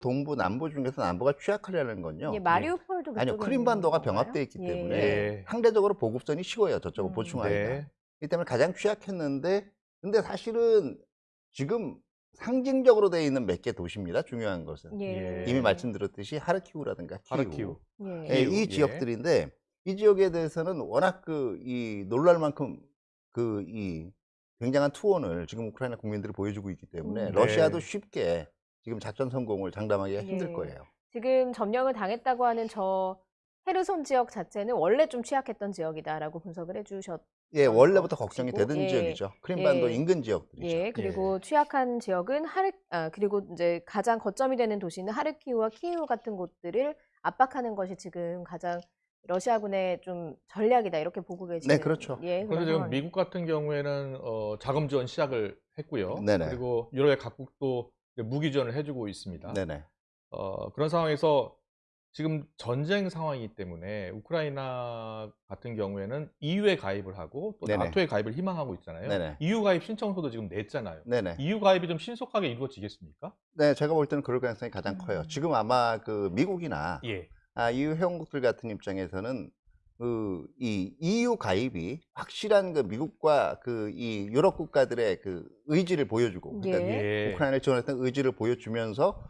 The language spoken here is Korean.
동부 남부 중에서 남부가 취약하려는 건요. 예, 마리우폴도 아니요, 크림반도가? 병합되어 있기 예. 때문에 네. 상대적으로 보급선이 쉬워요. 저쪽을 음. 보충하기가. 네. 이 때문에 가장 취약했는데 근데 사실은 지금 상징적으로 되어 있는 몇 개 도시입니다. 중요한 것은 예. 이미 말씀드렸듯이 하르키우라든가 키우, 하르키우. 예. 예, 이 예. 지역들인데 이 지역에 대해서는 워낙 그 이 놀랄 만큼 그 이 굉장한 투혼을 지금 우크라이나 국민들이 보여주고 있기 때문에 음. 러시아도 네. 쉽게 지금 작전 성공을 장담하기가 힘들 예. 거예요. 지금 점령을 당했다고 하는 저 헤르손 지역 자체는 원래 좀 취약했던 지역이다라고 분석을 해주셨. 예, 원래부터 거 걱정이 되던 예. 지역이죠. 크림반도 예. 인근 지역들이죠. 예, 그리고 취약한 지역은 하르, 아, 그리고 이제 가장 거점이 되는 도시는 하르키우와 키이우 같은 곳들을 압박하는 것이 지금 가장 러시아군의 좀 전략이다 이렇게 보고 계시는. 네, 그렇죠. 예, 그런데 그런 지금. 미국 같은 경우에는 어, 자금 지원 시작을 했고요. 네네. 그리고 유럽의 각국도 무기 지원을 해주고 있습니다. 네네. 어, 그런 상황에서 지금 전쟁 상황이기 때문에 우크라이나 같은 경우에는 EU에 가입을 하고 또 네네. 나토에 가입을 희망하고 있잖아요. 네네. EU 가입 신청서도 지금 냈잖아요. 네네. EU 가입이 좀 신속하게 이루어지겠습니까? 네, 제가 볼 때는 그럴 가능성이 가장 음. 커요. 지금 아마 그 미국이나 예. 아, EU 회원국들 같은 입장에서는 그 이 EU 가입이 확실한 그 미국과 그 이 유럽 국가들의 그 의지를 보여주고 그러니까 예. 예. 우크라이나를 지원했던 의지를 보여주면서